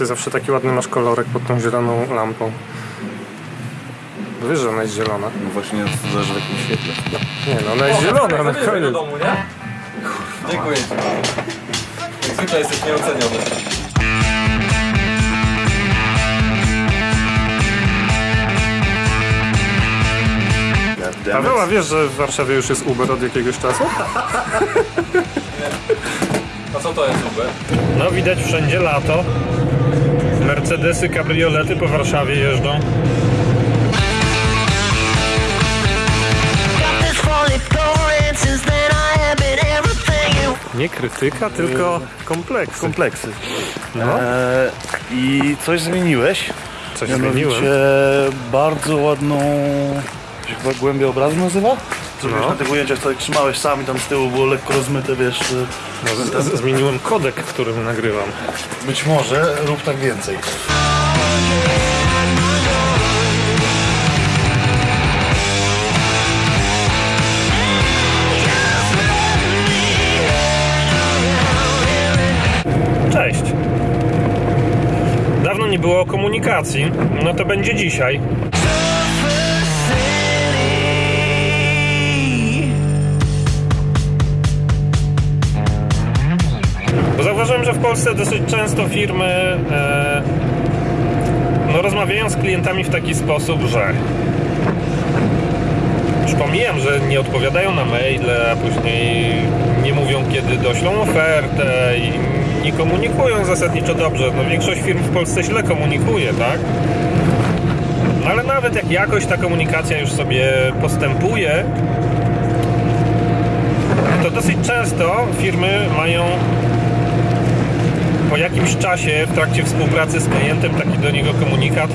Ty zawsze taki ładny masz kolorek pod tą zieloną lampą. Wiesz, że ona jest zielona. No właśnie zależy w jakim świetle. Nie no, ona jest zielona na Zanieś do koniec. domu, nie? Dziękuję ci. Jak zwykle jesteś nieoceniony. Paweł, a wiesz, że w Warszawie już jest Uber od jakiegoś czasu? A co to jest Uber? No widać wszędzie lato. Mercedesy, kabriolety po Warszawie jeżdżą. Nie krytyka, tylko kompleks. Kompleksy. No. E, I coś zmieniłeś. Coś Mianowicie zmieniłem. bardzo ładną... Chyba głębia obrazu nazywa? Co No. wiesz, na tych ujęciach jak trzymałeś sam i tam z tyłu było lekko rozmyte, wiesz... e, No, z- z- zmieniłem kodek, w którym nagrywam. Być może rób tak więcej. Cześć. Dawno nie było komunikacji, no to będzie dzisiaj. Polsce dosyć często firmy e, no, rozmawiają z klientami w taki sposób, że już pomijam, że nie odpowiadają na maile, a później nie mówią, kiedy doślą ofertę i nie komunikują zasadniczo dobrze. No, większość firm w Polsce źle komunikuje, tak? No, ale nawet jak jakoś ta komunikacja już sobie postępuje, to dosyć często firmy mają po jakimś czasie w trakcie współpracy z klientem taki do niego komunikat.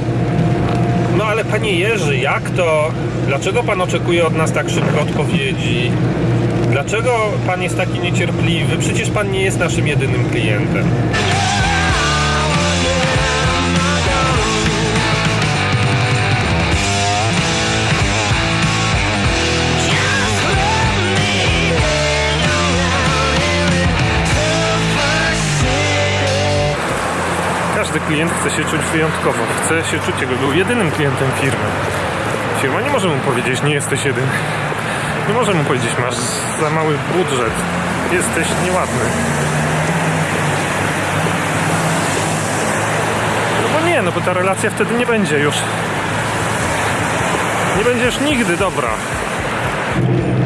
No ale panie Jerzy, jak to? Dlaczego pan oczekuje od nas tak szybko odpowiedzi? Dlaczego pan jest taki niecierpliwy? Przecież pan nie jest naszym jedynym klientem. Każdy klient chce się czuć wyjątkowo. Chce się czuć, jakby był jedynym klientem firmy. Firma nie może mu powiedzieć, nie jesteś jedyny. Nie może mu powiedzieć, masz za mały budżet. Jesteś nieładny. No bo nie, no bo ta relacja wtedy nie będzie już. Nie będzie już nigdy dobra.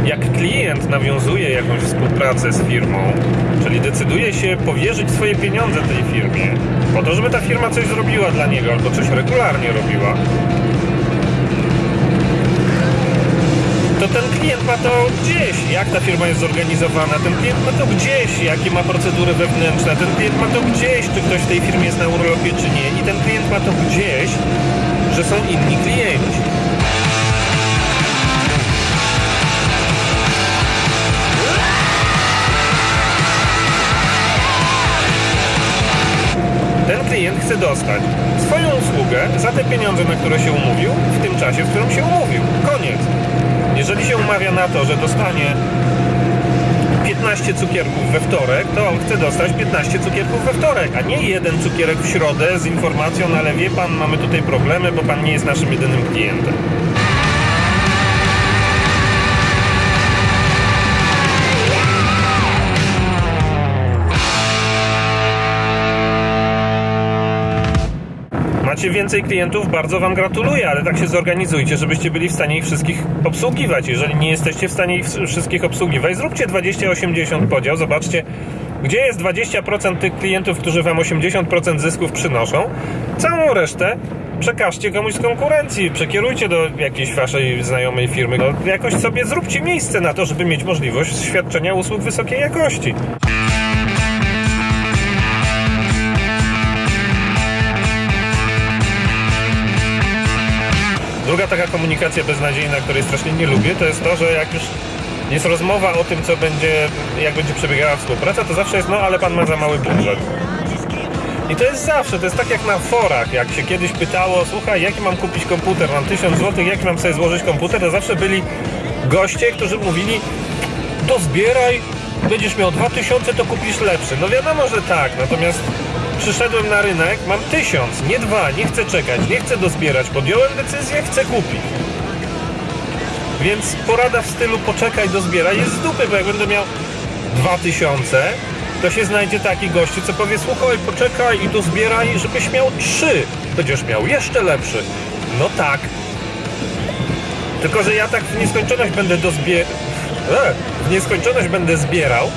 Jak klient nawiązuje jakąś współpracę z firmą, czyli decyduje się powierzyć swoje pieniądze tej firmie, po to, żeby ta firma coś zrobiła dla niego albo coś regularnie robiła, to ten klient ma to gdzieś, jak ta firma jest zorganizowana, ten klient ma to gdzieś, jakie ma procedury wewnętrzne, ten klient ma to gdzieś, czy ktoś w tej firmie jest na urlopie, czy nie, i ten klient ma to gdzieś, że są inni klienci. Chce dostać swoją usługę za te pieniądze, na które się umówił, w tym czasie, w którym się umówił. Koniec. Jeżeli się umawia na to, że dostanie 15 cukierków we wtorek, to on chce dostać 15 cukierków we wtorek, a nie jeden cukierek w środę z informacją, ale wie pan, mamy tutaj problemy, bo pan nie jest naszym jedynym klientem. Macie więcej klientów, bardzo Wam gratuluję, ale tak się zorganizujcie, żebyście byli w stanie ich wszystkich obsługiwać. Jeżeli nie jesteście w stanie ich wszystkich obsługiwać, zróbcie 20-80 podział, zobaczcie, gdzie jest 20% tych klientów, którzy Wam 80% zysków przynoszą. Całą resztę przekażcie komuś z konkurencji, przekierujcie do jakiejś Waszej znajomej firmy. No, jakoś sobie zróbcie miejsce na to, żeby mieć możliwość świadczenia usług wysokiej jakości. Druga taka komunikacja beznadziejna, której strasznie nie lubię, to jest to, że jak już jest rozmowa o tym, co będzie, jak będzie przebiegała współpraca, to zawsze jest, no ale pan ma za mały budżet. I to jest zawsze, to jest tak jak na forach, jak się kiedyś pytało, słuchaj, jaki mam kupić komputer, mam 1000 zł, jaki mam sobie złożyć komputer, to zawsze byli goście, którzy mówili, to zbieraj, będziesz miał 2000, to kupisz lepszy. No wiadomo, że tak, natomiast przyszedłem na rynek, mam tysiąc, nie dwa, nie chcę czekać, nie chcę dozbierać. Podjąłem decyzję, chcę kupić. Więc porada w stylu poczekaj, dozbieraj jest z dupy, bo jak będę miał dwa tysiące, to się znajdzie taki gościu, co powie słuchaj, poczekaj i dozbieraj, żebyś miał trzy. Będziesz miał jeszcze lepszy. No tak. Tylko, że ja tak w nieskończoność będę dozbierał. W nieskończoność będę zbierał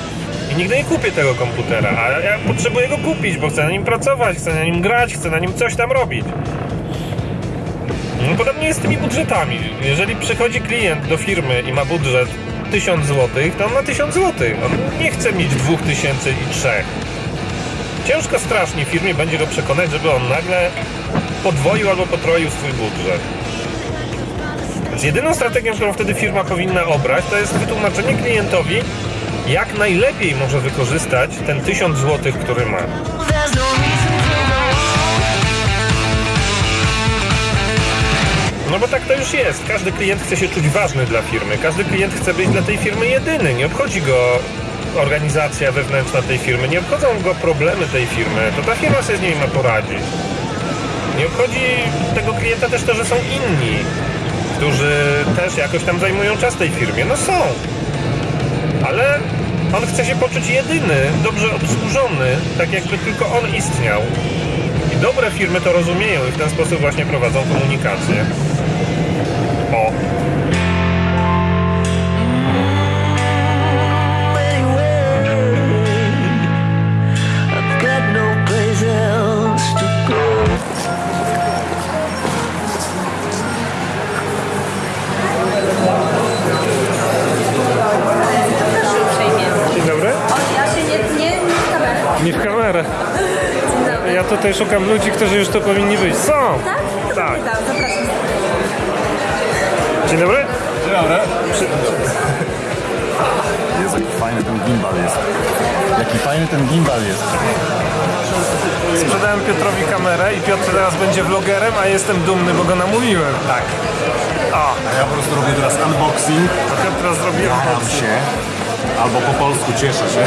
i nigdy nie kupię tego komputera. A ja potrzebuję go kupić, bo chcę na nim pracować, chcę na nim grać, chcę na nim coś tam robić. No podobnie jest z tymi budżetami. Jeżeli przychodzi klient do firmy i ma budżet 1000 zł, to on ma 1000 zł. On nie chce mieć 2000 i 3. Ciężko strasznie firmie będzie go przekonać, żeby on nagle podwoił albo potroił swój budżet. Więc jedyną strategią, którą wtedy firma powinna obrać, to jest wytłumaczenie klientowi, jak najlepiej może wykorzystać ten 1000 zł, który ma. No bo tak to już jest. Każdy klient chce się czuć ważny dla firmy. Każdy klient chce być dla tej firmy jedyny. Nie obchodzi go organizacja wewnętrzna tej firmy, nie obchodzą go problemy tej firmy. To ta firma sobie z nimi ma poradzić. Nie obchodzi tego klienta też to, że są inni, którzy też jakoś tam zajmują czas tej firmie. No są. Ale on chce się poczuć jedyny, dobrze obsłużony, tak jakby tylko on istniał. I dobre firmy to rozumieją i w ten sposób właśnie prowadzą komunikację. Ja tutaj szukam ludzi, którzy już tu powinni być. Są! Tak? To Tak. Zapraszam. Dzień dobry. Dzień dobry. Jezu, jaki fajny ten gimbal jest. Jaki fajny ten gimbal jest. Sprzedałem Piotrowi kamerę i Piotr teraz będzie vlogerem, a jestem dumny, bo go namówiłem. Tak. O, A ja po prostu robię teraz unboxing. a Piotr teraz zrobi Jaram się. Albo po polsku cieszę się.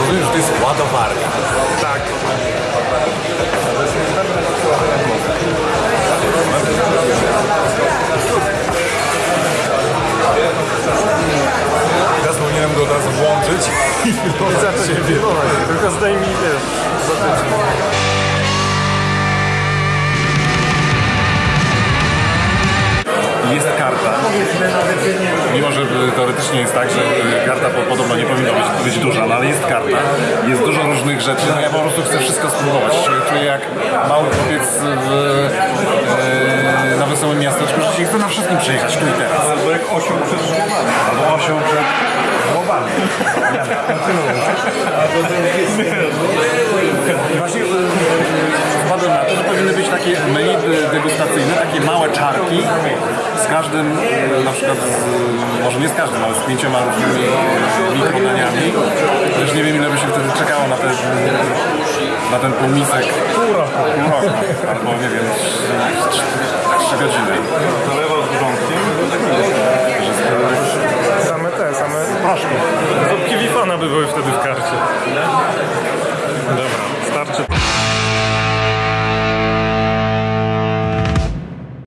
Rozumiem, że to jest ładowarka. Tak. Teraz powinienem go od razu włączyć i Zacząć filmować, tylko zdejmij, wiesz, zatyczki. Jest karta. Mimo, że teoretycznie jest tak, że y, karta po- podobno nie powinna być, być duża, no ale jest karta. Jest dużo różnych rzeczy. No ja po prostu chcę wszystko spróbować. Czuję- jak mały chłopiec w, y, na wesołym miasteczku, że się chce na wszystkim przyjechać tu i teraz. Albo jak osioł przed głowami. Albo osioł przed głowami. I właśnie wpadłem na to, że powinny być takie menu degustacyjne, takie małe czarki z każdym, y, na przykład, z, może nie z każdym, ale z pięcioma różnymi mikrodaniami. Też nie wiem ile by się wtedy czekało na ten, na ten półmisek. Pół roku. Pół roku. Albo nie wiem.